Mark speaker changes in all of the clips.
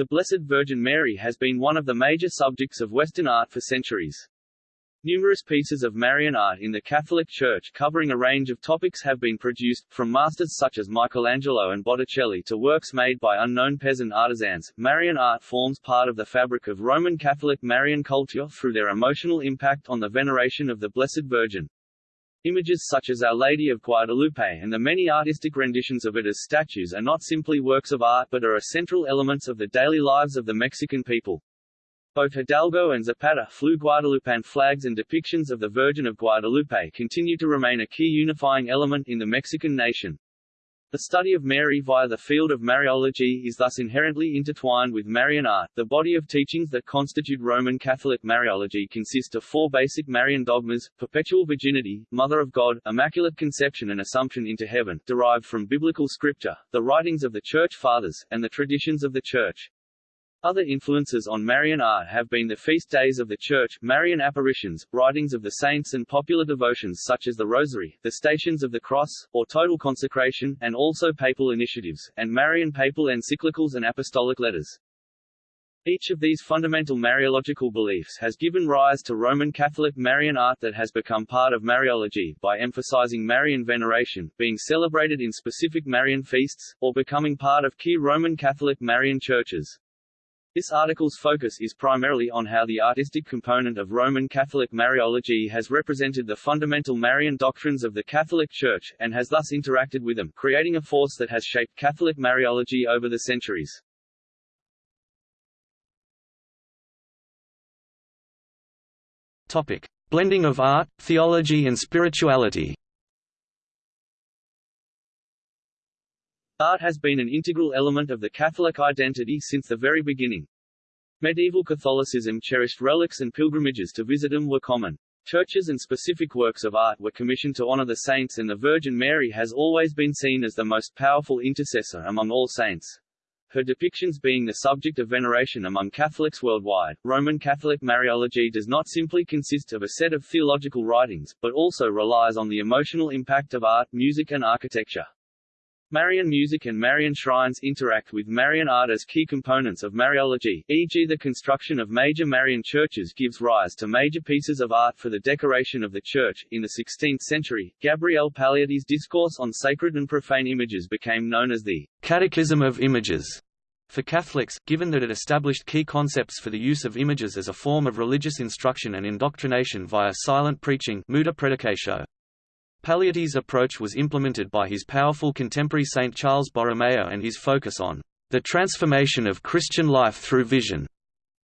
Speaker 1: The Blessed Virgin Mary has been one of the major subjects of Western art for centuries. Numerous pieces of Marian art in the Catholic Church covering a range of topics have been produced, from masters such as Michelangelo and Botticelli to works made by unknown peasant artisans. Marian art forms part of the fabric of Roman Catholic Marian culture through their emotional impact on the veneration of the Blessed Virgin. Images such as Our Lady of Guadalupe and the many artistic renditions of it as statues are not simply works of art but are essential elements of the daily lives of the Mexican people. Both Hidalgo and Zapata flew Guadalupan flags and depictions of the Virgin of Guadalupe continue to remain a key unifying element in the Mexican nation. The study of Mary via the field of Mariology is thus inherently intertwined with Marian art. The body of teachings that constitute Roman Catholic Mariology consist of four basic Marian dogmas, perpetual virginity, Mother of God, Immaculate Conception and Assumption into Heaven, derived from biblical scripture, the writings of the Church Fathers, and the traditions of the Church. Other influences on Marian art have been the feast days of the Church, Marian apparitions, writings of the saints and popular devotions such as the Rosary, the Stations of the Cross, or Total Consecration, and also papal initiatives, and Marian papal encyclicals and apostolic letters. Each of these fundamental Mariological beliefs has given rise to Roman Catholic Marian art that has become part of Mariology, by emphasizing Marian veneration, being celebrated in specific Marian feasts, or becoming part of key Roman Catholic Marian churches. This article's focus is primarily on how the artistic component of Roman Catholic Mariology has represented the fundamental Marian doctrines of the Catholic Church, and has thus interacted with them, creating a force that has shaped Catholic Mariology over the centuries.
Speaker 2: Topic. Blending of art, theology and spirituality
Speaker 1: Art has been an integral element of the Catholic identity since the very beginning. Medieval Catholicism cherished relics and pilgrimages to visit them were common. Churches and specific works of art were commissioned to honor the saints and the Virgin Mary has always been seen as the most powerful intercessor among all saints. Her depictions being the subject of veneration among Catholics worldwide, Roman Catholic Mariology does not simply consist of a set of theological writings, but also relies on the emotional impact of art, music and architecture. Marian music and Marian shrines interact with Marian art as key components of Mariology, e.g. the construction of major Marian churches gives rise to major pieces of art for the decoration of the church. In the 16th century, Gabriel Paleotti's discourse on sacred and profane images became known as the
Speaker 2: Catechism of Images. For Catholics, given that it established key concepts for the use of images as a form of religious instruction and indoctrination via silent preaching muta predicatio. Paleotti's approach was implemented by his powerful contemporary Saint Charles Borromeo and his focus on the transformation of Christian life through vision,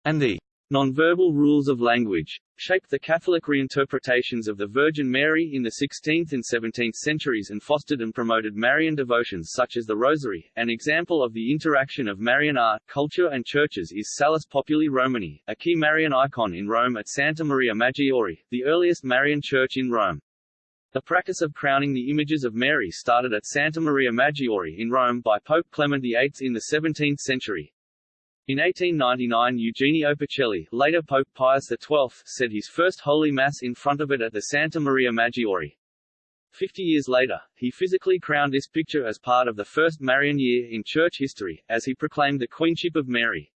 Speaker 2: and the
Speaker 1: nonverbal rules of language, shaped the Catholic reinterpretations of the Virgin Mary in the 16th and 17th centuries and fostered and promoted Marian devotions such as the Rosary. An example of the interaction of Marian art, culture and churches is Salus Populi Romani, a key Marian icon in Rome at Santa Maria Maggiore, the earliest Marian church in Rome. The practice of crowning the images of Mary started at Santa Maria Maggiore in Rome by Pope Clement VIII in the 17th century. In 1899 Eugenio Pacelli, later Pope Pius XII, said his first Holy Mass in front of it at the Santa Maria Maggiore. Fifty years later, he physically crowned this picture as part of the first Marian year in church history, as he proclaimed the Queenship of Mary.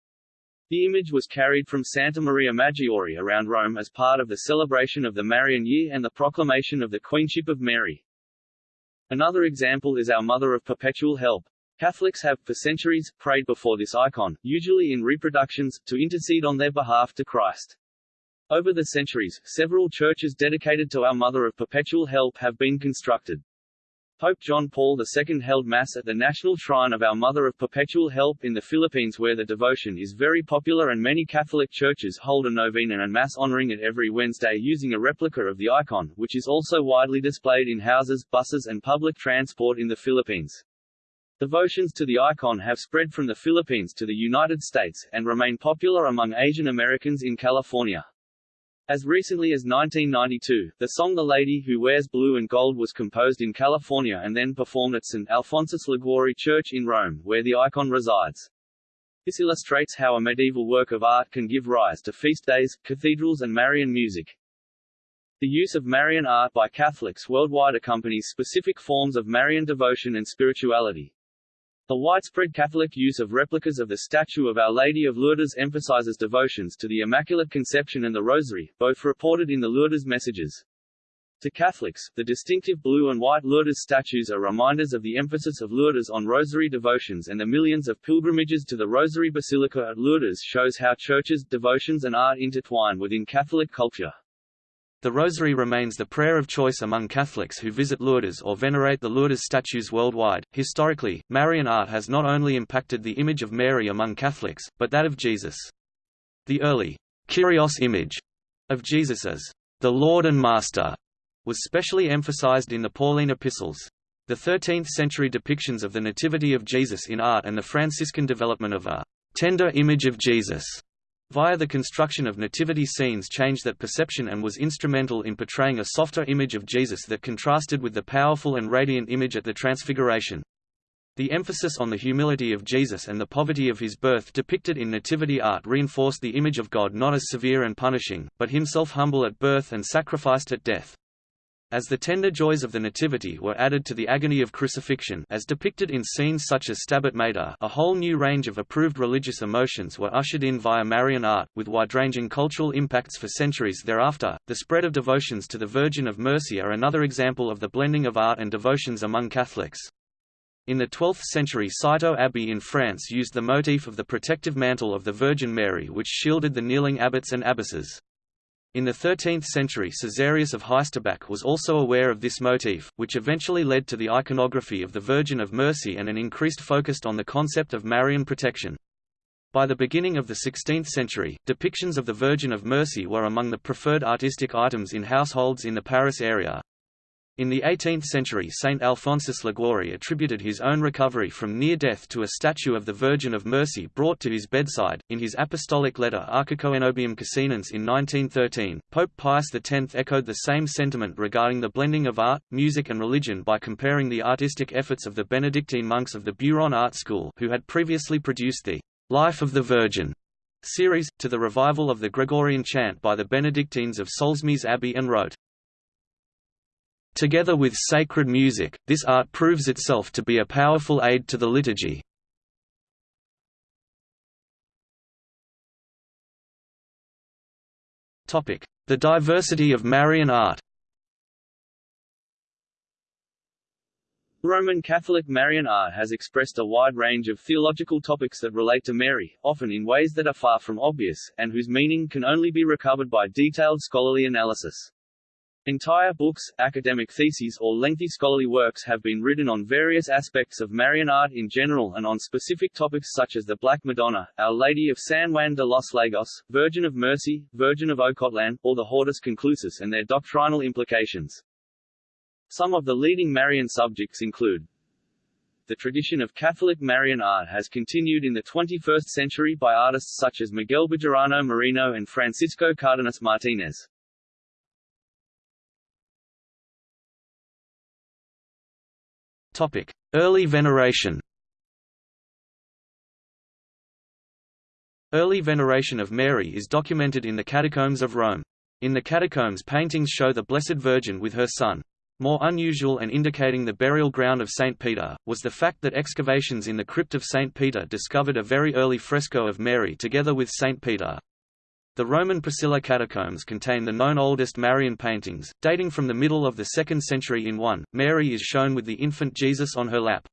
Speaker 1: The image was carried from Santa Maria Maggiore around Rome as part of the celebration of the Marian Year and the proclamation of the Queenship of Mary. Another example is our Mother of Perpetual Help. Catholics have, for centuries, prayed before this icon, usually in reproductions, to intercede on their behalf to Christ. Over the centuries, several churches dedicated to our Mother of Perpetual Help have been constructed. Pope John Paul II held Mass at the National Shrine of Our Mother of Perpetual Help in the Philippines where the devotion is very popular and many Catholic churches hold a novena and Mass honoring it every Wednesday using a replica of the icon, which is also widely displayed in houses, buses and public transport in the Philippines. Devotions to the icon have spread from the Philippines to the United States, and remain popular among Asian Americans in California. As recently as 1992, the song The Lady Who Wears Blue and Gold was composed in California and then performed at St. Alphonsus Liguori Church in Rome, where the icon resides. This illustrates how a medieval work of art can give rise to feast days, cathedrals and Marian music. The use of Marian art by Catholics worldwide accompanies specific forms of Marian devotion and spirituality. The widespread Catholic use of replicas of the statue of Our Lady of Lourdes emphasizes devotions to the Immaculate Conception and the Rosary, both reported in the Lourdes messages. To Catholics, the distinctive blue and white Lourdes statues are reminders of the emphasis of Lourdes on rosary devotions and the millions of pilgrimages to the Rosary Basilica at Lourdes shows how churches, devotions and art intertwine within Catholic culture.
Speaker 2: The Rosary remains the prayer of choice among Catholics who visit Lourdes or venerate the Lourdes statues worldwide. Historically, Marian art has not only impacted the image of Mary among Catholics, but that of Jesus. The early Kyrios image of Jesus as the Lord and Master was specially emphasized in the Pauline epistles. The 13th-century depictions of the Nativity of Jesus in art and the Franciscan development of a tender image of Jesus via the construction of nativity scenes changed that perception and was instrumental in portraying a softer image of Jesus that contrasted with the powerful and radiant image at the Transfiguration. The emphasis on the humility of Jesus and the poverty of his birth depicted in nativity art reinforced the image of God not as severe and punishing, but himself humble at birth and sacrificed at death. As the tender joys of the Nativity were added to the agony of crucifixion as depicted in scenes such as Stabat Mater a whole new range of approved religious emotions were ushered in via Marian art, with wide-ranging cultural impacts for centuries thereafter. The spread of devotions to the Virgin of Mercy are another example of the blending of art and devotions among Catholics. In the 12th century Citeaux Abbey in France used the motif of the protective mantle of the Virgin Mary which shielded the kneeling abbots and abbesses. In the 13th century Caesarius of Heisterbach was also aware of this motif, which eventually led to the iconography of the Virgin of Mercy and an increased focus on the concept of Marian protection. By the beginning of the 16th century, depictions of the Virgin of Mercy were among the preferred artistic items in households in the Paris area. In the 18th century Saint Alphonsus Liguori attributed his own recovery from near death to a statue of the Virgin of Mercy brought to his bedside. In his apostolic letter Archicoenobium Casinense in 1913, Pope Pius X echoed the same sentiment regarding the blending of art, music and religion by comparing the artistic efforts of the Benedictine monks of the Beuron Art School who had previously produced the Life of the Virgin series, to the revival of the Gregorian chant by the Benedictines of Solesmes Abbey and wrote, Together with sacred music, this art proves itself to be a powerful aid to the liturgy. The diversity of Marian art
Speaker 1: Roman Catholic Marian art has expressed a wide range of theological topics that relate to Mary, often in ways that are far from obvious, and whose meaning can only be recovered by detailed scholarly analysis. Entire books, academic theses or lengthy scholarly works have been written on various aspects of Marian art in general and on specific topics such as the Black Madonna, Our Lady of San Juan de los Lagos, Virgin of Mercy, Virgin of Ocotlan, or the Hortus Conclusus and their doctrinal implications. Some of the leading Marian subjects include the tradition of Catholic Marian art has continued in the 21st century by artists such as Miguel Bejarano Merino and Francisco Cardenas Martinez.
Speaker 2: Early veneration Early veneration of Mary is documented in the catacombs of Rome. In the catacombs paintings show the Blessed Virgin with her son. More unusual and indicating the burial ground of St. Peter, was the fact that excavations in the crypt of St. Peter discovered a very early fresco of Mary together with St. Peter. The Roman Priscilla catacombs contain the known oldest Marian paintings, dating from the middle of the 2nd century in 1. Mary is shown with the infant Jesus on her lap.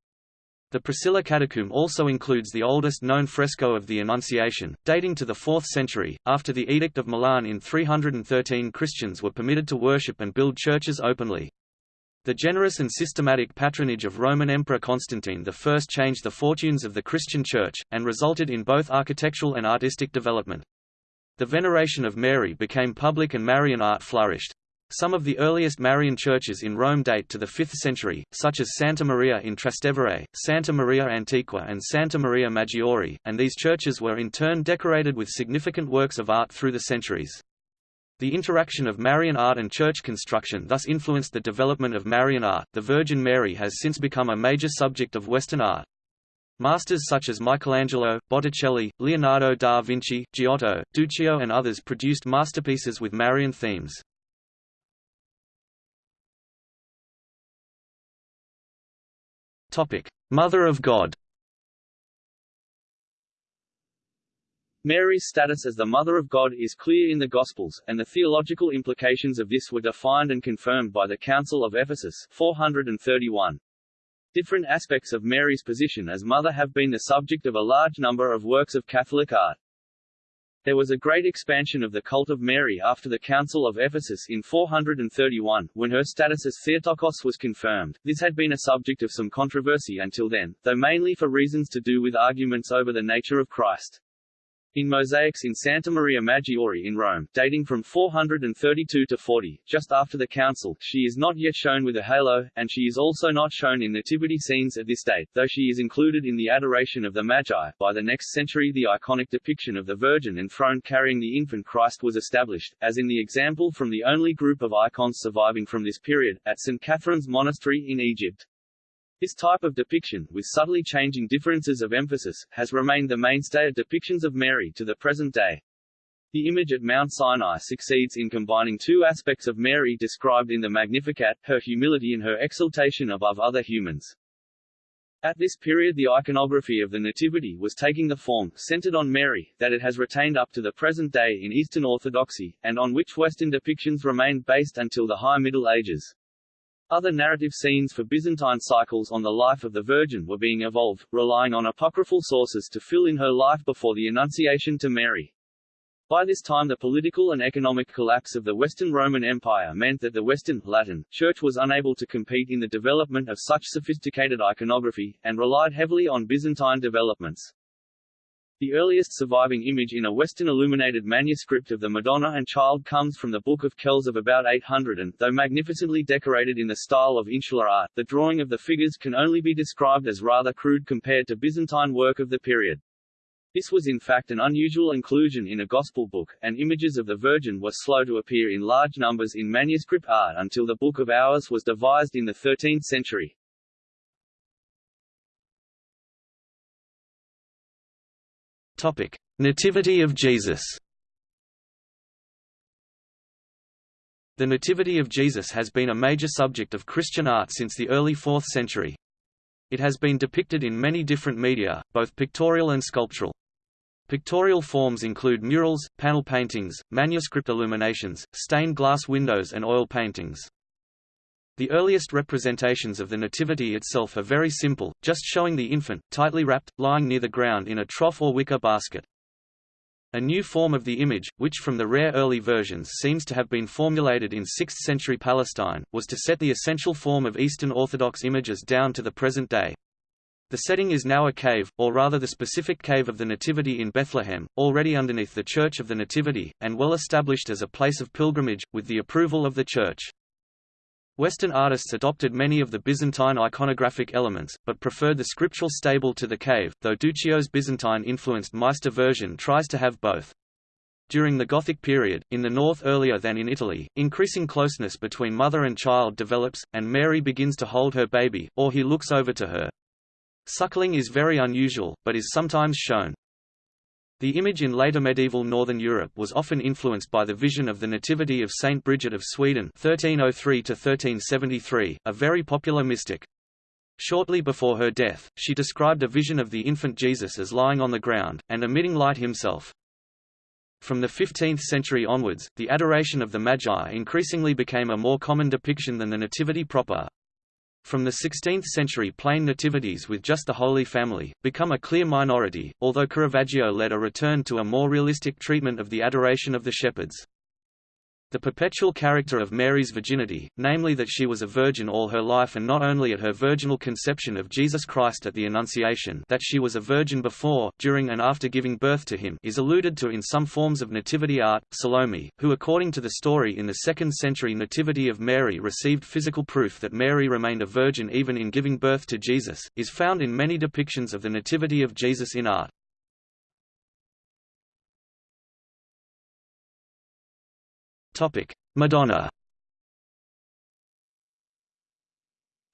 Speaker 2: The Priscilla catacomb also includes the oldest known fresco of the Annunciation, dating to the 4th century. After the Edict of Milan in 313 Christians were permitted to worship and build churches openly. The generous and systematic patronage of Roman Emperor Constantine I changed the fortunes of the Christian Church, and resulted in both architectural and artistic development. The veneration of Mary became public and Marian art flourished. Some of the earliest Marian churches in Rome date to the 5th century, such as Santa Maria in Trastevere, Santa Maria Antiqua and Santa Maria Maggiore, and these churches were in turn decorated with significant works of art through the centuries. The interaction of Marian art and church construction thus influenced the development of Marian art. The Virgin Mary has since become a major subject of Western art. Masters such as Michelangelo, Botticelli, Leonardo da Vinci, Giotto, Duccio and others produced masterpieces with Marian themes. Mother of God
Speaker 1: Mary's status as the Mother of God is clear in the Gospels, and the theological implications of this were defined and confirmed by the Council of Ephesus 431. Different aspects of Mary's position as mother have been the subject of a large number of works of Catholic art. There was a great expansion of the cult of Mary after the Council of Ephesus in 431, when her status as Theotokos was confirmed. This had been a subject of some controversy until then, though mainly for reasons to do with arguments over the nature of Christ. In mosaics in Santa Maria Maggiore in Rome, dating from 432 to 40, just after the council, she is not yet shown with a halo, and she is also not shown in nativity scenes at this date, though she is included in the Adoration of the Magi. By the next century the iconic depiction of the Virgin enthroned carrying the infant Christ was established, as in the example from the only group of icons surviving from this period, at St. Catherine's Monastery in Egypt. This type of depiction, with subtly changing differences of emphasis, has remained the mainstay of depictions of Mary to the present day. The image at Mount Sinai succeeds in combining two aspects of Mary described in the Magnificat, her humility and her exaltation above other humans. At this period the iconography of the Nativity was taking the form, centered on Mary, that it has retained up to the present day in Eastern Orthodoxy, and on which Western depictions remained based until the High Middle Ages. Other narrative scenes for Byzantine cycles on the life of the Virgin were being evolved, relying on apocryphal sources to fill in her life before the Annunciation to Mary. By this time the political and economic collapse of the Western Roman Empire meant that the Western Latin Church was unable to compete in the development of such sophisticated iconography, and relied heavily on Byzantine developments. The earliest surviving image in a Western illuminated manuscript of the Madonna and Child comes from the Book of Kells of about 800 and, though magnificently decorated in the style of insular art, the drawing of the figures can only be described as rather crude compared to Byzantine work of the period. This was in fact an unusual inclusion in a Gospel book, and images of the Virgin were slow to appear in large numbers in manuscript art until the Book of Hours was devised in the 13th century.
Speaker 2: Topic: Nativity of Jesus. The Nativity of Jesus has been a major subject of Christian art since the early 4th century. It has been depicted in many different media, both pictorial and sculptural. Pictorial forms include murals, panel paintings, manuscript illuminations, stained glass windows and oil paintings. The earliest representations of the Nativity itself are very simple, just showing the infant, tightly wrapped, lying near the ground in a trough or wicker basket. A new form of the image, which from the rare early versions seems to have been formulated in 6th-century Palestine, was to set the essential form of Eastern Orthodox images down to the present day. The setting is now a cave, or rather the specific cave of the Nativity in Bethlehem, already underneath the Church of the Nativity, and well established as a place of pilgrimage, with the approval of the Church. Western artists adopted many of the Byzantine iconographic elements, but preferred the scriptural stable to the cave, though Duccio's Byzantine-influenced Maestà version tries to have both. During the Gothic period, in the north earlier than in Italy, increasing closeness between mother and child develops, and Mary begins to hold her baby, or he looks over to her. Suckling is very unusual, but is sometimes shown. The image in later medieval northern Europe was often influenced by the vision of the Nativity of Saint Bridget of Sweden 1303 a very popular mystic. Shortly before her death, she described a vision of the infant Jesus as lying on the ground, and emitting light himself. From the 15th century onwards, the adoration of the Magi increasingly became a more common depiction than the Nativity proper. From the 16th century plain nativities with just the Holy Family, become a clear minority, although Caravaggio led a return to a more realistic treatment of the adoration of the shepherds. The perpetual character of Mary's virginity, namely that she was a virgin all her life and not only at her virginal conception of Jesus Christ at the Annunciation that she was a virgin before, during and after giving birth to him is alluded to in some forms of nativity art. Salome, who according to the story in the 2nd century Nativity of Mary received physical proof that Mary remained a virgin even in giving birth to Jesus, is found in many depictions of the Nativity of Jesus in art. Madonna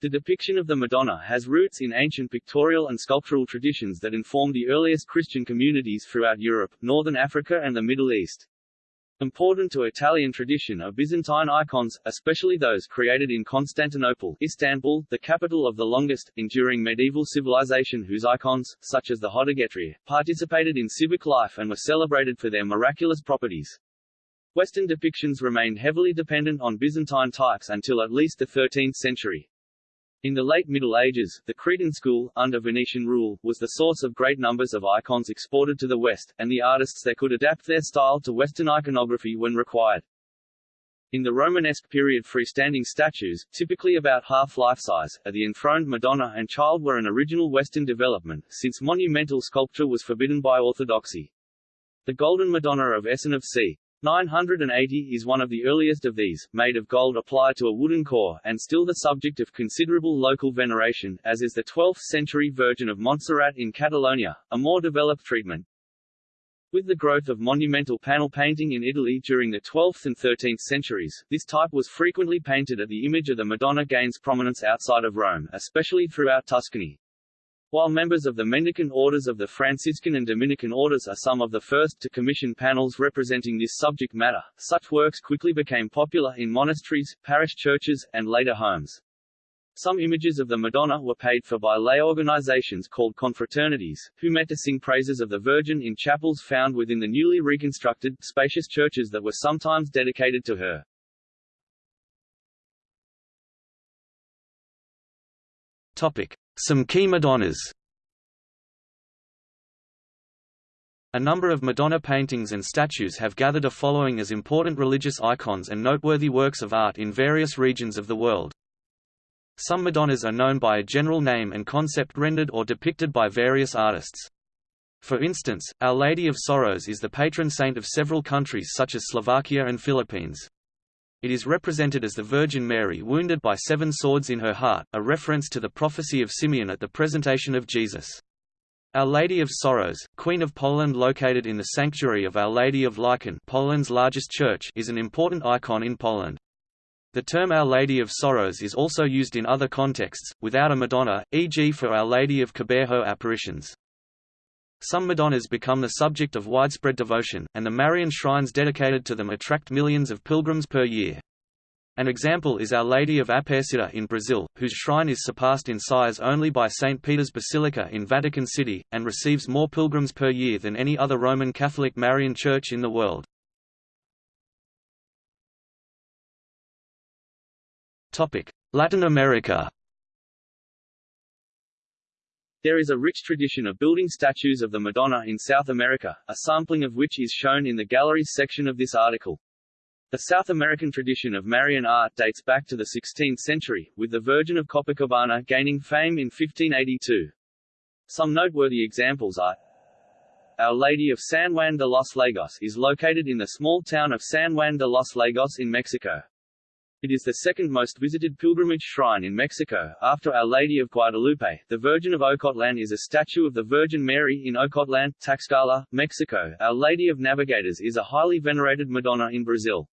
Speaker 1: The depiction of the Madonna has roots in ancient pictorial and sculptural traditions that informed the earliest Christian communities throughout Europe, northern Africa and the Middle East. Important to Italian tradition are Byzantine icons, especially those created in Constantinople Istanbul, the capital of the longest, enduring medieval civilization whose icons, such as the Hodegetria, participated in civic life and were celebrated for their miraculous properties. Western depictions remained heavily dependent on Byzantine types until at least the 13th century. In the late Middle Ages, the Cretan school, under Venetian rule, was the source of great numbers of icons exported to the West, and the artists there could adapt their style to Western iconography when required. In the Romanesque period freestanding statues, typically about half life-size, of the enthroned Madonna and Child were an original Western development, since monumental sculpture was forbidden by orthodoxy. The Golden Madonna of Essen of c. 980 is one of the earliest of these, made of gold applied to a wooden core, and still the subject of considerable local veneration, as is the 12th-century Virgin of Montserrat in Catalonia, a more developed treatment. With the growth of monumental panel painting in Italy during the 12th and 13th centuries, this type was frequently painted at the image of the Madonna gains prominence outside of Rome, especially throughout Tuscany. While members of the mendicant orders of the Franciscan and Dominican orders are some of the first to commission panels representing this subject matter, such works quickly became popular in monasteries, parish churches, and later homes. Some images of the Madonna were paid for by lay organizations called confraternities, who met to sing praises of the Virgin in chapels found within the newly reconstructed, spacious churches that were sometimes dedicated to her.
Speaker 2: Topic. Some key Madonnas A number of Madonna paintings and statues have gathered a following as important religious icons and noteworthy works of art in various regions of the world. Some Madonnas are known by a general name and concept rendered or depicted by various artists. For instance, Our Lady of Sorrows is the patron saint of several countries such as Slovakia and Philippines. It is represented as the Virgin Mary wounded by seven swords in her heart, a reference to the prophecy of Simeon at the presentation of Jesus. Our Lady of Sorrows, Queen of Poland located in the Sanctuary of Our Lady of Licheń Poland's largest church is an important icon in Poland. The term Our Lady of Sorrows is also used in other contexts, without a Madonna, e.g. for Our Lady of Kibeho apparitions. Some Madonnas become the subject of widespread devotion, and the Marian shrines dedicated to them attract millions of pilgrims per year. An example is Our Lady of Aparecida in Brazil, whose shrine is surpassed in size only by St. Peter's Basilica in Vatican City, and receives more pilgrims per year than any other Roman Catholic Marian church in the world. Latin America
Speaker 1: there is a rich tradition of building statues of the Madonna in South America, a sampling of which is shown in the galleries section of this article. The South American tradition of Marian art dates back to the 16th century, with the Virgin of Copacabana gaining fame in 1582. Some noteworthy examples are Our Lady of San Juan de los Lagos is located in the small town of San Juan de los Lagos in Mexico. It is the second most visited pilgrimage shrine in Mexico, after Our Lady of Guadalupe. The Virgin of Ocotlan is a statue of the Virgin Mary in Ocotlan, Tlaxcala, Mexico. Our Lady of Navigators is a highly venerated Madonna in Brazil.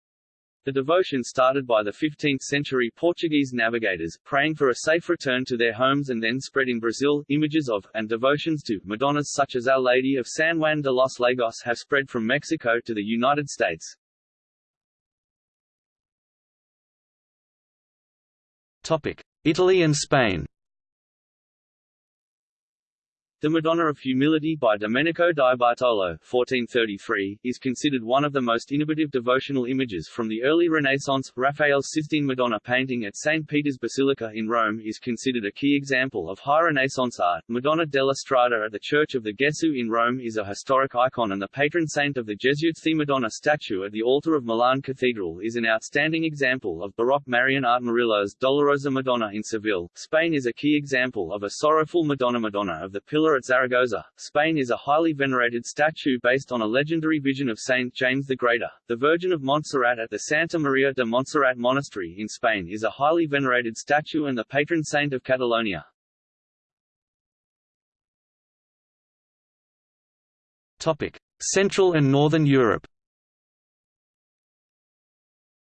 Speaker 1: The devotion started by the 15th-century Portuguese navigators, praying for a safe return to their homes and then spread in Brazil. Images of, and devotions to, Madonnas such as Our Lady of San Juan de los Lagos have spread from Mexico to the United States.
Speaker 2: Italy and Spain
Speaker 1: The Madonna of Humility by Domenico di Bartolo 1433, is considered one of the most innovative devotional images from the early Renaissance. Raphael's Sistine Madonna painting at St. Peter's Basilica in Rome is considered a key example of high Renaissance art. Madonna della Strada at the Church of the Gesù in Rome is a historic icon and the patron saint of the Jesuits. The Madonna statue at the altar of Milan Cathedral is an outstanding example of Baroque Marian art. Murillo's Dolorosa Madonna in Seville, Spain is a key example of a sorrowful Madonna Madonna of the Pillar at Zaragoza, Spain is a highly venerated statue based on a legendary vision of Saint James the Greater. The Virgin of Montserrat at the Santa Maria de Montserrat Monastery in Spain is a highly venerated statue and the patron saint of Catalonia.
Speaker 2: Topic: Central and Northern Europe.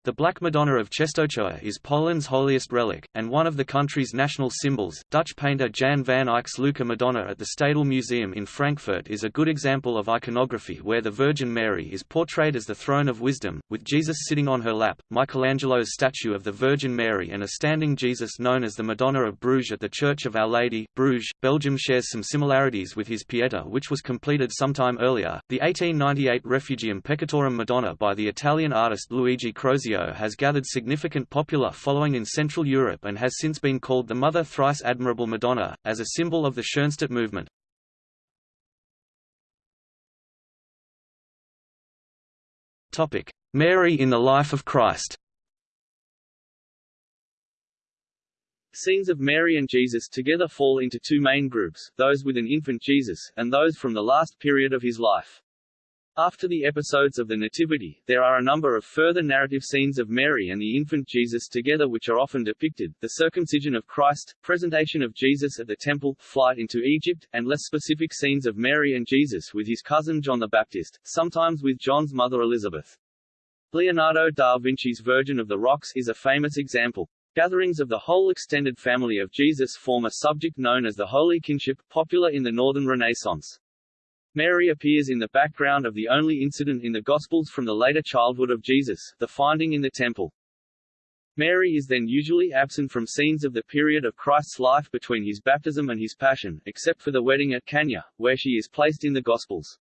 Speaker 2: The Black Madonna of Czestochowa is Poland's holiest relic, and one of the country's national symbols. Dutch painter Jan van Eyck's Lucca Madonna at the Stadel Museum in Frankfurt is a good example of iconography where the Virgin Mary is portrayed as the throne of wisdom, with Jesus sitting on her lap. Michelangelo's statue of the Virgin Mary and a standing Jesus known as the Madonna of Bruges at the Church of Our Lady, Bruges, Belgium shares some similarities with his Pieta which was completed sometime earlier. The 1898 Refugium Peccatorum Madonna by the Italian artist Luigi Has gathered significant popular following in Central Europe and has since been called the Mother Thrice Admirable Madonna, as a symbol of the Schoenstatt movement. Mary in the life of Christ
Speaker 1: Scenes of Mary and Jesus together fall into two main groups, those with an infant Jesus, and those from the last period of his life. After the episodes of the Nativity, there are a number of further narrative scenes of Mary and the infant Jesus together which are often depicted, the circumcision of Christ, presentation of Jesus at the temple, flight into Egypt, and less specific scenes of Mary and Jesus with his cousin John the Baptist, sometimes with John's mother Elizabeth. Leonardo da Vinci's Virgin of the Rocks is a famous example. Gatherings of the whole extended family of Jesus form a subject known as the Holy Kinship, popular in the Northern Renaissance. Mary appears in the background of the only incident in the Gospels from the later childhood of Jesus, the finding in the temple. Mary is then usually absent from scenes of the period of Christ's life between his baptism and his passion, except for the wedding at Cana, where she is placed in the Gospels.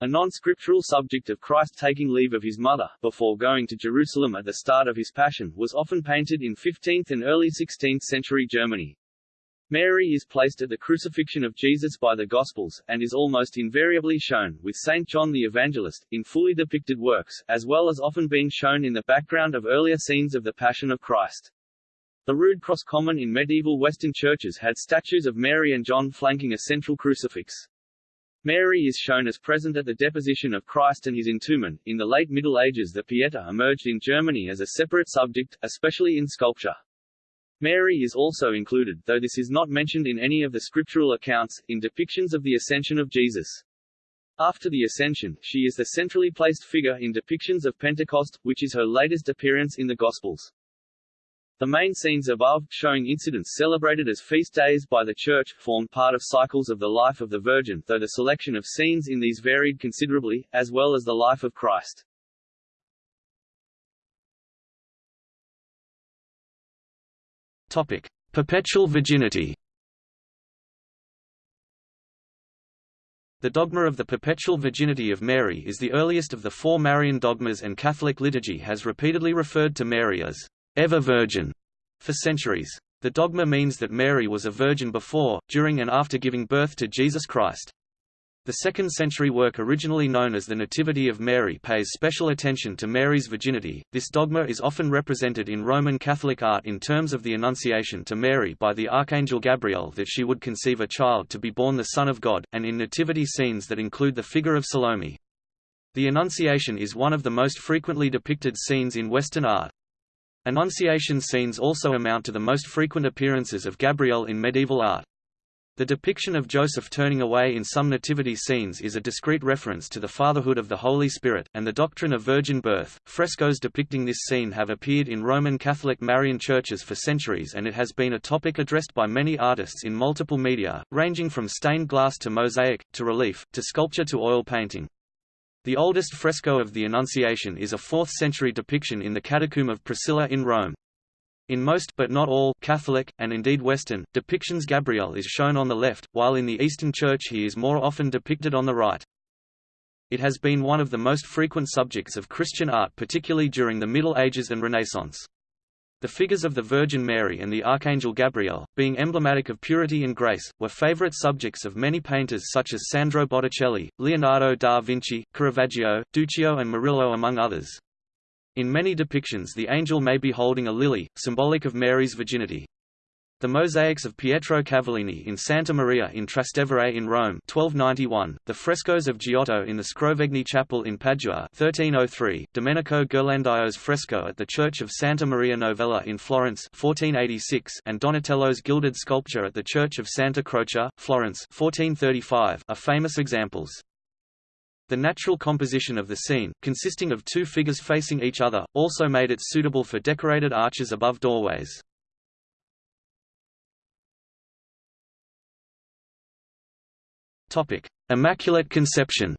Speaker 1: A non-scriptural subject of Christ taking leave of his mother, before going to Jerusalem at the start of his passion, was often painted in 15th and early 16th century Germany. Mary is placed at the crucifixion of Jesus by the Gospels, and is almost invariably shown, with St. John the Evangelist, in fully depicted works, as well as often being shown in the background of earlier scenes of the Passion of Christ. The rood cross common in medieval Western churches had statues of Mary and John flanking a central crucifix. Mary is shown as present at the deposition of Christ and his entombment. In the late Middle Ages the Pieta emerged in Germany as a separate subject, especially in sculpture. Mary is also included, though this is not mentioned in any of the scriptural accounts, in depictions of the Ascension of Jesus. After the Ascension, she is the centrally placed figure in depictions of Pentecost, which is her latest appearance in the Gospels. The main scenes above, showing incidents celebrated as feast days by the Church, formed part of cycles of the life of the Virgin, though the selection of scenes in these varied considerably, as well as the life of Christ.
Speaker 2: Topic: Perpetual virginity. The dogma of the perpetual virginity of Mary is the earliest of the four Marian dogmas and Catholic liturgy has repeatedly referred to Mary as ever virgin for centuries. The dogma means that Mary was a virgin before, during and after giving birth to Jesus Christ. The second-century work originally known as the Nativity of Mary pays special attention to Mary's virginity. This dogma is often represented in Roman Catholic art in terms of the Annunciation to Mary by the Archangel Gabriel that she would conceive a child to be born the Son of God, and in nativity scenes that include the figure of Salome. The Annunciation is one of the most frequently depicted scenes in Western art. Annunciation scenes also amount to the most frequent appearances of Gabriel in medieval art. The depiction of Joseph turning away in some nativity scenes is a discreet reference to the fatherhood of the Holy Spirit, and the doctrine of virgin birth. Frescoes depicting this scene have appeared in Roman Catholic Marian churches for centuries and it has been a topic addressed by many artists in multiple media, ranging from stained glass to mosaic, to relief, to sculpture to oil painting. The oldest fresco of the Annunciation is a 4th century depiction in the Catacomb of Priscilla in Rome. In most but not all Catholic, and indeed Western, depictions Gabriel is shown on the left, while in the Eastern Church he is more often depicted on the right. It has been one of the most frequent subjects of Christian art particularly during the Middle Ages and Renaissance. The figures of the Virgin Mary and the Archangel Gabriel, being emblematic of purity and grace, were favorite subjects of many painters such as Sandro Botticelli, Leonardo da Vinci, Caravaggio, Duccio and Murillo among others. In many depictions the angel may be holding a lily, symbolic of Mary's virginity. The mosaics of Pietro Cavallini in Santa Maria in Trastevere in Rome 1291, the frescoes of Giotto in the Scrovegni Chapel in Padua 1303, Domenico Ghirlandaio's fresco at the Church of Santa Maria Novella in Florence 1486, and Donatello's gilded sculpture at the Church of Santa Croce, Florence 1435, are famous examples. The natural composition of the scene, consisting of two figures facing each other, also made it suitable for decorated arches above doorways. Immaculate Conception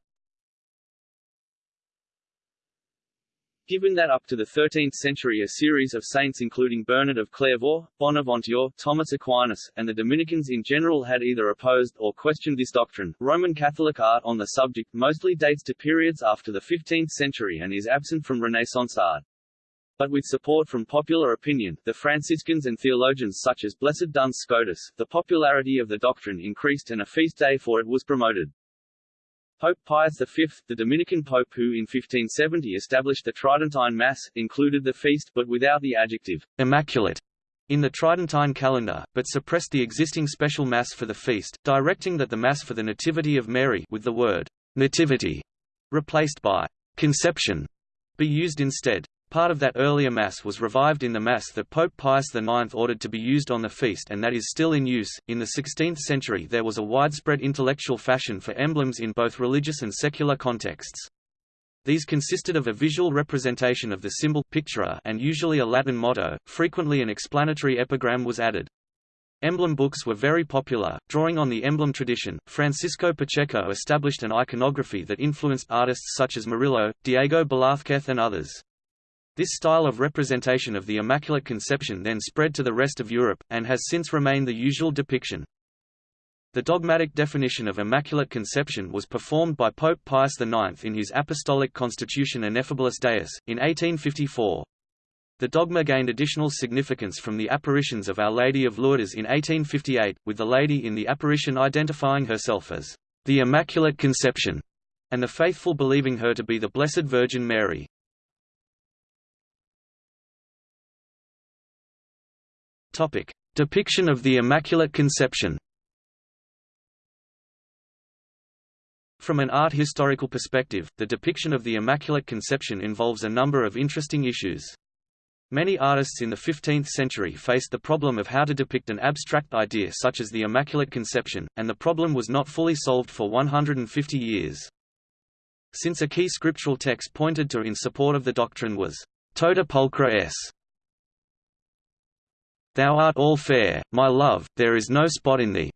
Speaker 1: Given that up to the 13th century a series of saints including Bernard of Clairvaux, Bonaventure, Thomas Aquinas, and the Dominicans in general had either opposed or questioned this doctrine, Roman Catholic art on the subject mostly dates to periods after the 15th century and is absent from Renaissance art. But with support from popular opinion, the Franciscans and theologians such as Blessed Duns Scotus, the popularity of the doctrine increased and a feast day for it was promoted. Pope Pius V, the Dominican pope who in 1570 established the Tridentine Mass, included the feast but without the adjective
Speaker 2: immaculate in the Tridentine calendar, but suppressed the existing special Mass for the feast, directing that the Mass for the Nativity of Mary with the word nativity replaced by conception be used instead. Part of that earlier Mass was revived in the Mass that Pope Pius IX ordered to be used on the feast and that is still in use. In the 16th century there was a widespread intellectual fashion for emblems in both religious and secular contexts. These consisted of a visual representation of the symbol pictura and usually a Latin motto, frequently an explanatory epigram was added. Emblem books were very popular. Drawing on the emblem tradition, Francisco Pacheco established an iconography that influenced artists such as Murillo, Diego Velázquez and others. This style of representation of the Immaculate Conception then spread to the rest of Europe, and has since remained the usual depiction. The dogmatic definition of Immaculate Conception was performed by Pope Pius IX in his Apostolic Constitution Ineffabilis Deus, in 1854. The dogma gained additional significance from the apparitions of Our Lady of Lourdes in 1858, with the Lady in the apparition identifying herself as the Immaculate Conception, and the faithful believing her to be the Blessed Virgin Mary. Topic: Depiction of the Immaculate Conception. From an art historical perspective, the depiction of the Immaculate Conception involves a number of interesting issues. Many artists in the 15th century faced the problem of how to depict an abstract idea such as the Immaculate Conception, and the problem was not fully solved for 150 years. Since a key scriptural text pointed to in support of the doctrine was, Tota pulchra es, Thou art all fair, my love, there is no spot in thee.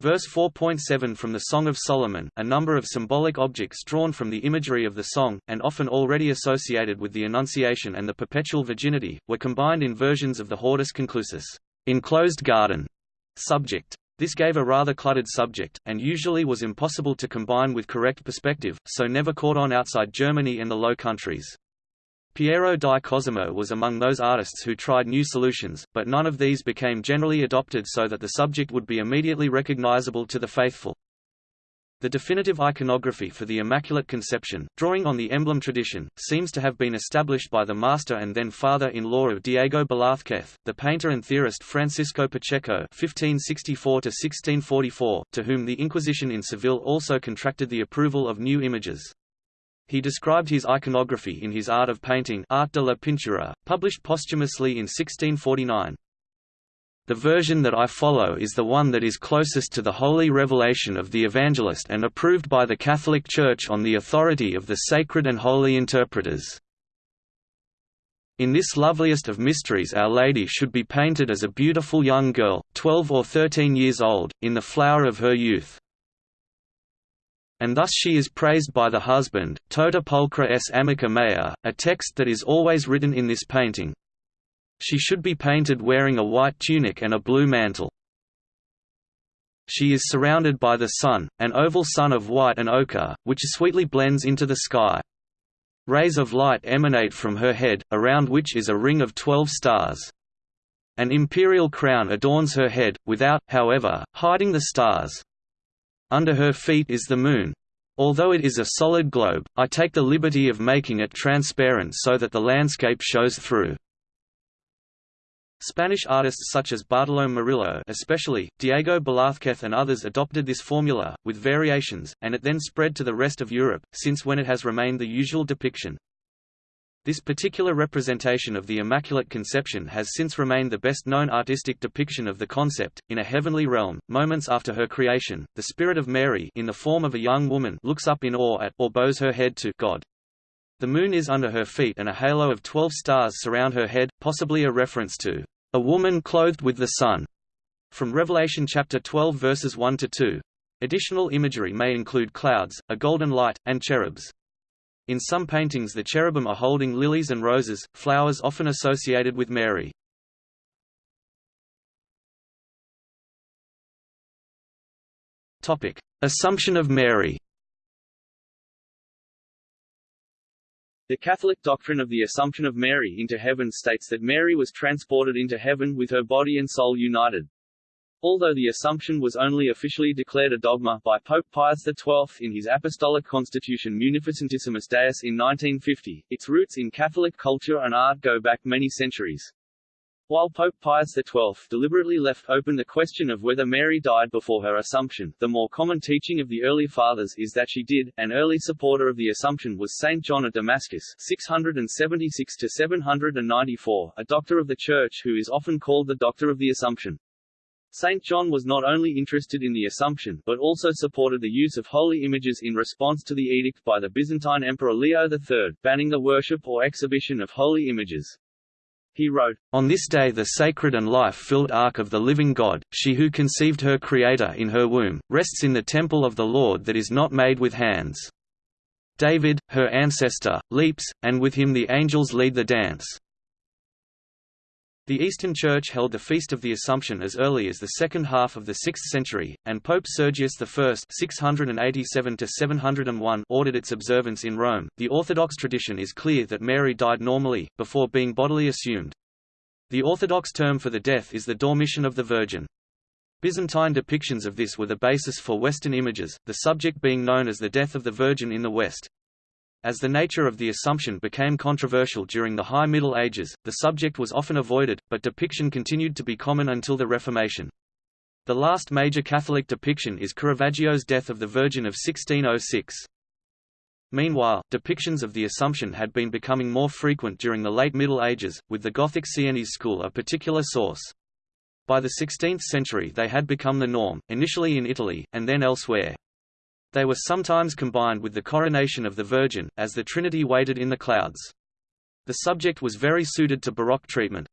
Speaker 2: Verse 4.7 from the Song of Solomon, a number of symbolic objects drawn from the imagery of the song, and often already associated with the Annunciation and the perpetual virginity, were combined in versions of the Hortus Conclusus enclosed garden subject. This gave a rather cluttered subject, and usually was impossible to combine with correct perspective, so never caught on outside Germany and the Low Countries. Piero di Cosimo was among those artists who tried new solutions, but none of these became generally adopted so that the subject would be immediately recognizable to the faithful. The definitive iconography for the Immaculate Conception, drawing on the emblem tradition, seems to have been established by the master and then father-in-law of Diego Velázquez, the painter and theorist Francisco Pacheco (1564–1644), to whom the Inquisition in Seville also contracted the approval of new images. He described his iconography in his Art of Painting Art de la Pintura, published posthumously in 1649. The version that I follow is the one that is closest to the holy revelation of the evangelist and approved by the Catholic Church on the authority of the sacred and holy interpreters. In this loveliest of mysteries Our Lady should be painted as a beautiful young girl, 12 or 13 years old, in the flower of her youth and thus she is praised by the husband, Tota pulchra es amica mea, a text that is always written in this painting. She should be painted wearing a white tunic and a blue mantle. She is surrounded by the sun, an oval sun of white and ochre, which sweetly blends into the sky. Rays of light emanate from her head, around which is a ring of twelve stars. An imperial crown adorns her head, without, however, hiding the stars. Under her feet is the moon. Although it is a solid globe, I take the liberty of making it transparent so that the landscape shows through. Spanish artists such as Bartolomé Murillo especially, Diego Velázquez and others adopted this formula, with variations, and it then spread to the rest of Europe, since when it has remained the usual depiction. This particular representation of the Immaculate Conception has since remained the best known artistic depiction of the concept. In a heavenly realm, moments after her creation, the Spirit of Mary in the form of a young woman looks up in awe at or bows her head to God. The moon is under her feet and a halo of twelve stars surround her head, possibly a reference to a woman clothed with the sun. From Revelation chapter 12 verses 1 to 2. Additional imagery may include clouds, a golden light, and cherubs. In some paintings the cherubim are holding lilies and roses, flowers often associated with Mary. Assumption of Mary
Speaker 1: The Catholic doctrine of the Assumption of Mary into heaven states that Mary was transported into heaven with her body and soul united. Although the Assumption was only officially declared a dogma by Pope Pius XII in his Apostolic Constitution Munificentissimus Deus in 1950, its roots in Catholic culture and art go back many centuries. While Pope Pius XII deliberately left open the question of whether Mary died before her Assumption, the more common teaching of the early Fathers is that she did. An early supporter of the Assumption was Saint John of Damascus 676–794, a doctor of the Church who is often called the Doctor of the Assumption. St. John was not only interested in the Assumption, but also supported the use of holy images in response to the edict by the Byzantine Emperor Leo III, banning the worship or exhibition of holy images. He wrote,
Speaker 2: On this day the sacred and life-filled ark of the living God, she who conceived her Creator in her womb, rests in the temple of the Lord that is not made with hands. David, her ancestor, leaps, and with him the angels lead the dance. The Eastern Church held the Feast of the Assumption as early as the second half of the 6th century, and Pope Sergius I (687–701) ordered its observance in Rome. The Orthodox tradition is clear that Mary died normally before being bodily assumed. The Orthodox term for the death is the dormition of the Virgin. Byzantine depictions of this were the basis for Western images, the subject being known as the death of the Virgin in the West. As the nature of the Assumption became controversial during the High Middle Ages, the subject was often avoided, but depiction continued to be common until the Reformation. The last major Catholic depiction is Caravaggio's Death of the Virgin of 1606. Meanwhile, depictions of the Assumption had been becoming more frequent during the late Middle Ages, with the Gothic Sienese school a particular source. By the 16th century they had become the norm, initially in Italy, and then elsewhere. They were sometimes combined with the coronation of the Virgin, as the Trinity waited in the clouds. The subject was very suited to Baroque treatment.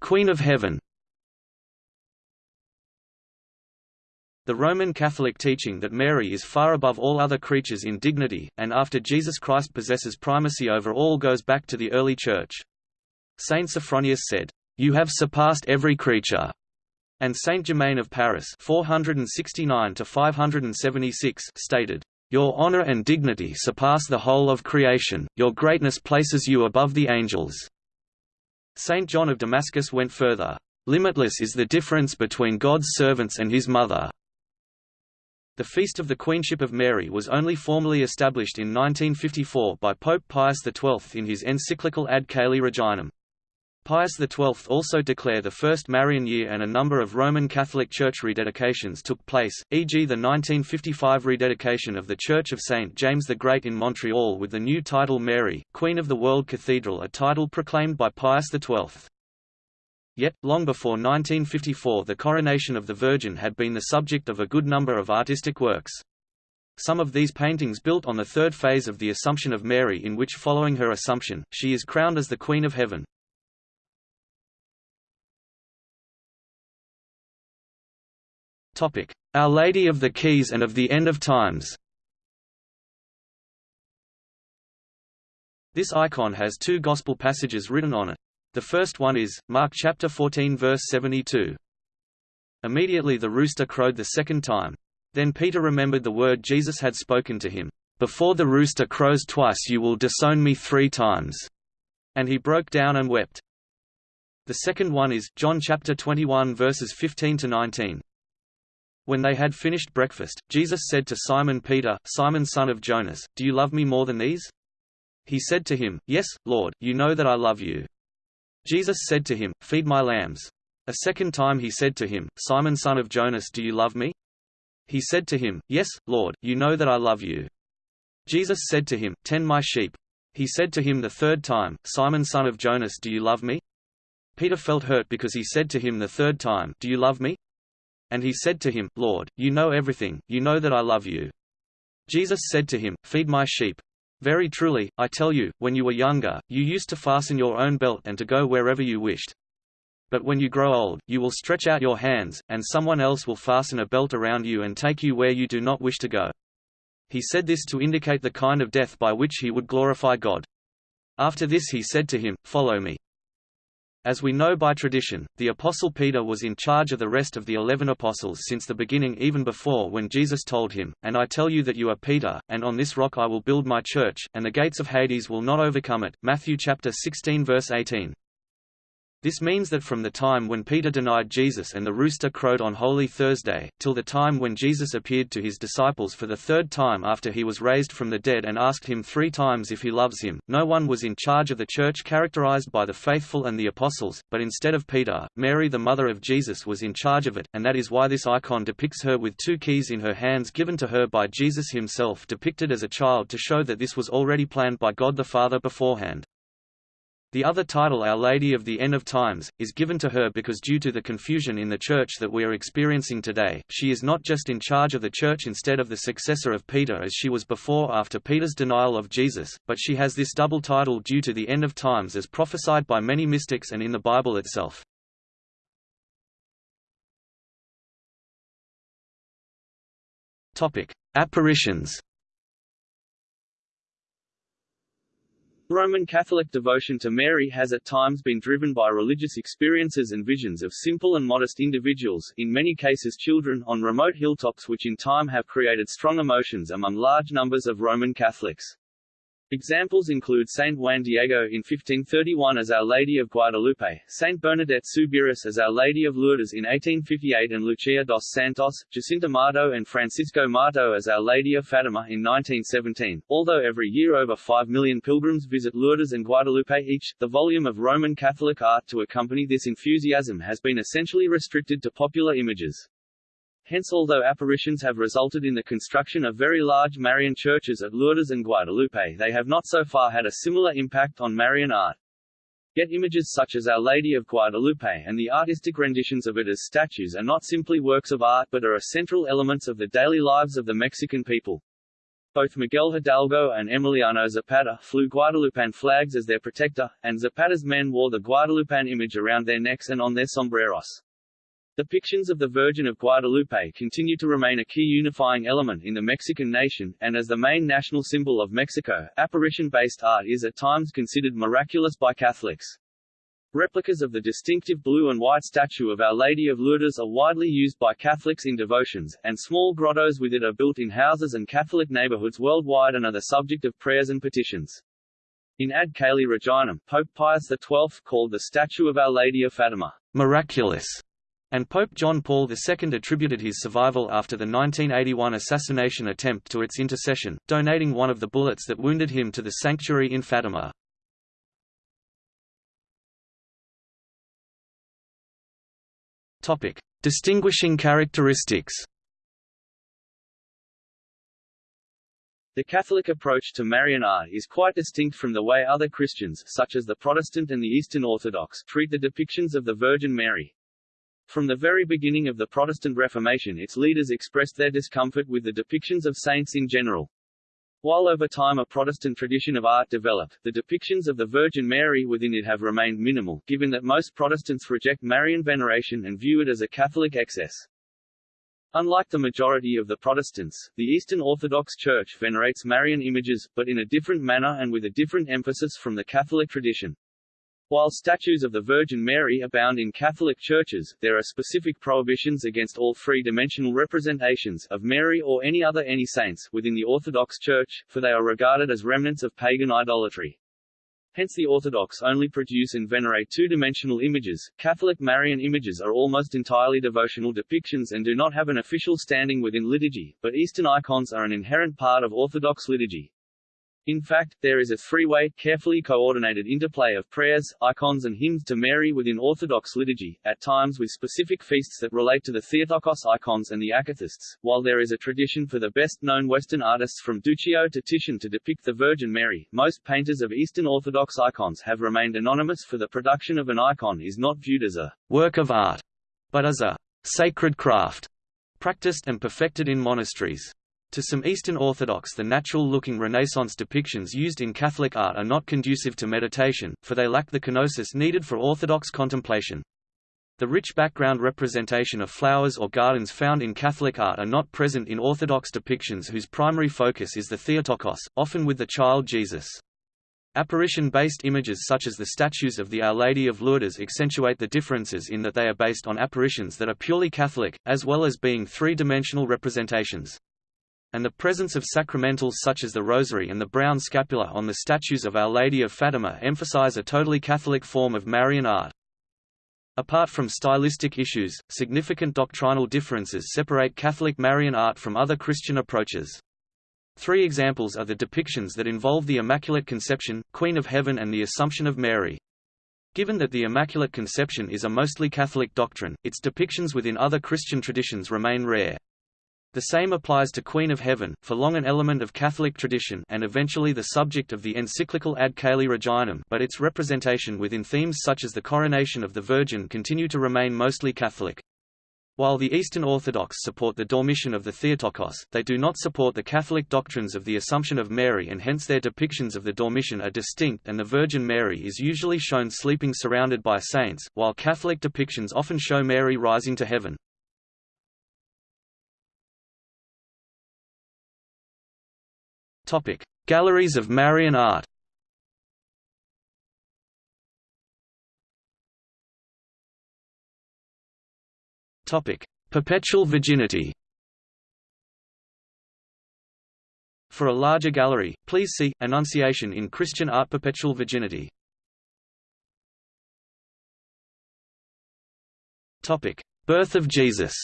Speaker 2: Queen of Heaven The Roman Catholic teaching that Mary is far above all other creatures in dignity, and after Jesus Christ possesses primacy over all goes back to the early Church. Saint Sophronius said, you have surpassed every creature. And Saint Germain of Paris 469 to 576 stated, Your honor and dignity surpass the whole of creation, your greatness places you above the angels. Saint John of Damascus went further, Limitless is the difference between God's servants and his mother. The Feast of the Queenship of Mary was only formally established in 1954 by Pope Pius XII in his encyclical Ad Caeli Reginam. Pius XII also declared the first Marian year and a number of Roman Catholic Church rededications took place, e.g. the 1955 rededication of the Church of St. James the Great in Montreal with the new title Mary, Queen of the World Cathedral a title proclaimed by Pius XII. Yet, long before 1954 the coronation of the Virgin had been the subject of a good number of artistic works. Some of these paintings built on the third phase of the Assumption of Mary in which following her Assumption, she is crowned as the Queen of Heaven. Our Lady of the Keys and of the End of Times This icon has two Gospel passages written on it. The first one is, Mark chapter 14 verse 72. Immediately the rooster crowed the second time. Then Peter remembered the word Jesus had spoken to him, Before the rooster crows twice you will disown me three times. And he broke down and wept. The second one is, John chapter 21 verses 15 to 19. When they had finished breakfast, Jesus said to Simon Peter, Simon son of Jonas, Do you love me more than these? He said to him, Yes, Lord, you know that I love you. Jesus said to him, Feed my lambs. A second time he said to him, Simon son of Jonas do you love me? He said to him, Yes, Lord, you know that I love you. Jesus said to him, Tend my sheep. He said to him the third time, Simon son of Jonas do you love me? Peter felt hurt because he said to him the third time, Do you love me? And he said to him, Lord, you know everything, you know that I love you. Jesus said to him, Feed my sheep. Very truly, I tell you, when you were younger, you used to fasten your own belt and to go wherever you wished. But when you grow old, you will stretch out your hands, and someone else will fasten a belt around you and take you where you do not wish to go. He said this to indicate the kind of death by which he would glorify God. After this he said to him, Follow me. As we know by tradition, the Apostle Peter was in charge of the rest of the eleven apostles since the beginning even before when Jesus told him, And I tell you that you are Peter, and on this rock I will build my church, and the gates of Hades will not overcome it. Matthew chapter 16 verse 18. This means that from the time when Peter denied Jesus and the rooster crowed on Holy Thursday, till the time when Jesus appeared to his disciples for the third time after he was raised from the dead and asked him three times if he loves him, no one was in charge of the church characterized by the faithful and the apostles, but instead of Peter, Mary the mother of Jesus was in charge of it, and that is why this icon depicts her with two keys in her hands given to her by Jesus himself depicted as a child to show that this was already planned by God the Father beforehand. The other title Our Lady of the End of Times, is given to her because due to the confusion in the Church that we are experiencing today, she is not just in charge of the Church instead of the successor of Peter as she was before after Peter's denial of Jesus, but she has this double title due to the end of times as prophesied by many mystics and in the Bible itself. Apparitions
Speaker 1: Roman Catholic devotion to Mary has at times been driven by religious experiences and visions of simple and modest individuals, in many cases children, on remote hilltops which in time have created strong emotions among large numbers of Roman Catholics. Examples include Saint Juan Diego in 1531 as Our Lady of Guadalupe, Saint Bernadette Soubirous as Our Lady of Lourdes in 1858 and Lucia dos Santos, Jacinta Marto and Francisco Marto as Our Lady of Fatima in 1917. Although every year over 5 million pilgrims visit Lourdes and Guadalupe each, the volume of Roman Catholic art to accompany this enthusiasm has been essentially restricted to popular images. Hence although apparitions have resulted in the construction of very large Marian churches at Lourdes and Guadalupe they have not so far had a similar impact on Marian art. Yet images such as Our Lady of Guadalupe and the artistic renditions of it as statues are not simply works of art but are essential elements of the daily lives of the Mexican people. Both Miguel Hidalgo and Emiliano Zapata flew Guadalupan flags as their protector, and Zapata's men wore the Guadalupan image around their necks and on their sombreros. Depictions of the Virgin of Guadalupe continue to remain a key unifying element in the Mexican nation, and as the main national symbol of Mexico, apparition-based art is at times considered miraculous by Catholics. Replicas of the distinctive blue and white statue of Our Lady of Lourdes are widely used by Catholics in devotions, and small grottos with it are built in houses and Catholic neighborhoods worldwide and are the subject of prayers and petitions. In Ad Caeli Reginam, Pope Pius XII called the statue of Our Lady of Fatima
Speaker 2: miraculous and Pope John Paul II attributed his survival after the 1981 assassination attempt to its intercession, donating one of the bullets that wounded him to the sanctuary in Fatima. Topic: Distinguishing characteristics.
Speaker 1: The Catholic approach to Marian art is quite distinct from the way other Christians, such as the Protestant and the Eastern Orthodox, treat the depictions of the Virgin Mary. From the very beginning of the Protestant Reformation its leaders expressed their discomfort with the depictions of saints in general. While over time a Protestant tradition of art developed, the depictions of the Virgin Mary within it have remained minimal, given that most Protestants reject Marian veneration and view it as a Catholic excess. Unlike the majority of the Protestants, the Eastern Orthodox Church venerates Marian images, but in a different manner and with a different emphasis from the Catholic tradition. While statues of the Virgin Mary abound in Catholic churches, there are specific prohibitions against all three-dimensional representations of Mary or any other any saints within the Orthodox Church, for they are regarded as remnants of pagan idolatry. Hence the Orthodox only produce and venerate two-dimensional images. Catholic Marian images are almost entirely devotional depictions and do not have an official standing within liturgy, but Eastern icons are an inherent part of Orthodox liturgy. In fact, there is a three-way, carefully coordinated interplay of prayers, icons and hymns to Mary within Orthodox liturgy, at times with specific feasts that relate to the Theotokos icons and the Akathists. While there is a tradition for the best-known Western artists from Duccio to Titian to depict the Virgin Mary, most painters of Eastern Orthodox icons have remained anonymous for the production of an icon is not viewed as a
Speaker 2: work of art, but as a sacred craft, practiced and perfected in monasteries. To some Eastern Orthodox the natural-looking Renaissance depictions used in Catholic art are not conducive to meditation, for they lack the kenosis needed for Orthodox contemplation. The rich background representation of flowers or gardens found in Catholic art are not present in Orthodox depictions whose primary focus is the Theotokos, often with the child Jesus. Apparition-based images such as the statues of the Our Lady of Lourdes accentuate the differences in that they are based on apparitions that are purely Catholic, as well as being three-dimensional representations and the presence of sacramentals such as the Rosary and the brown scapular on the statues of Our Lady of Fatima emphasize a totally Catholic form of Marian art. Apart from stylistic issues, significant doctrinal differences separate Catholic Marian art from other Christian approaches. Three examples are the depictions that involve the Immaculate Conception, Queen of Heaven and the Assumption of Mary. Given that the Immaculate Conception is a mostly Catholic doctrine, its depictions within other Christian traditions remain rare. The same applies to Queen of Heaven, for long an element of Catholic tradition and eventually the subject of the encyclical Ad Caeli Reginam but its representation within themes such as the coronation of the Virgin continue to remain mostly Catholic. While the Eastern Orthodox support the Dormition of the Theotokos, they do not support the Catholic doctrines of the Assumption of Mary and hence their depictions of the Dormition are distinct and the Virgin Mary is usually shown sleeping surrounded by saints, while Catholic depictions often show Mary rising to heaven. Topic: Galleries of Marian art. Topic: Perpetual virginity. For a larger gallery, please see Annunciation in Christian Art Perpetual Virginity. Topic: Birth of Jesus.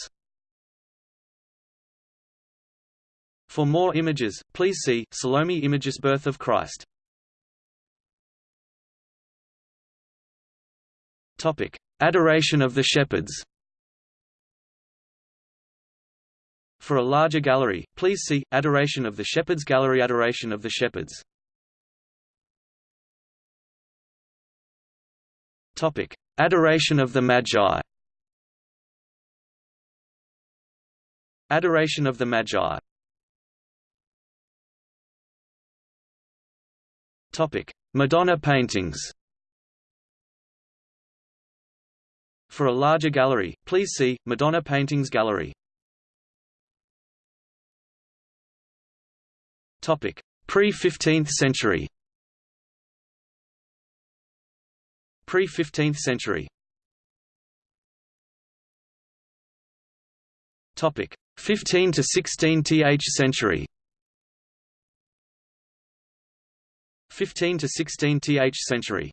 Speaker 2: For more images, please see, Salome Images Birth of Christ. Topic: Adoration of the Shepherds. For a larger gallery, please see, Adoration of the Shepherds Gallery Adoration of the Shepherds. Topic: Adoration of the Magi. Adoration of the Magi Madonna paintings. For a larger gallery, please see Madonna Paintings Gallery. Topic: Pre-15th century. Pre-15th century. Topic: 15 to 16th century. 15 to 16th century.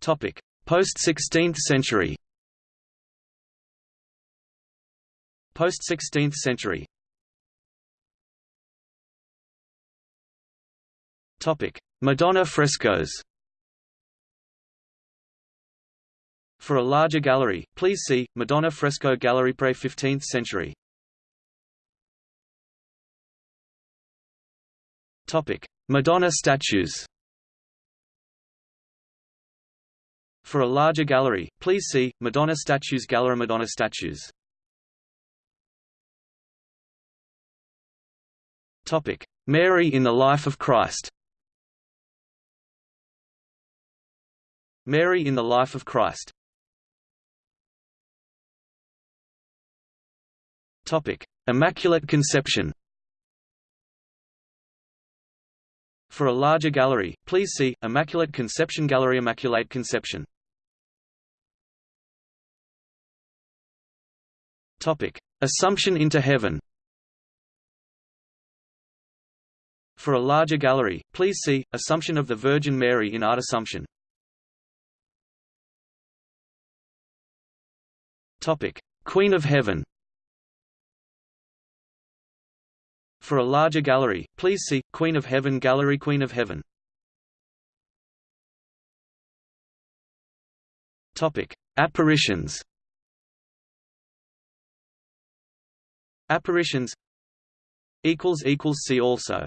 Speaker 2: Topic: Post 16th century. Post 16th century. Topic: Madonna frescoes. For a larger gallery, please see Madonna fresco gallery pre-15th century. Topic: Madonna statues. For a larger gallery, please see Madonna statues Gallery Madonna statues. Topic: Mary in the life of Christ. Mary in the life of Christ. Topic: Immaculate Conception. For a larger gallery, please see, Immaculate Conception Gallery Immaculate Conception. Topic: Assumption into heaven For a larger gallery, please see, Assumption of the Virgin Mary in Art Assumption. Topic: Queen of Heaven For a larger gallery, please see Queen of Heaven Gallery Queen of Heaven. Topic: Apparitions. Apparitions equals equals see also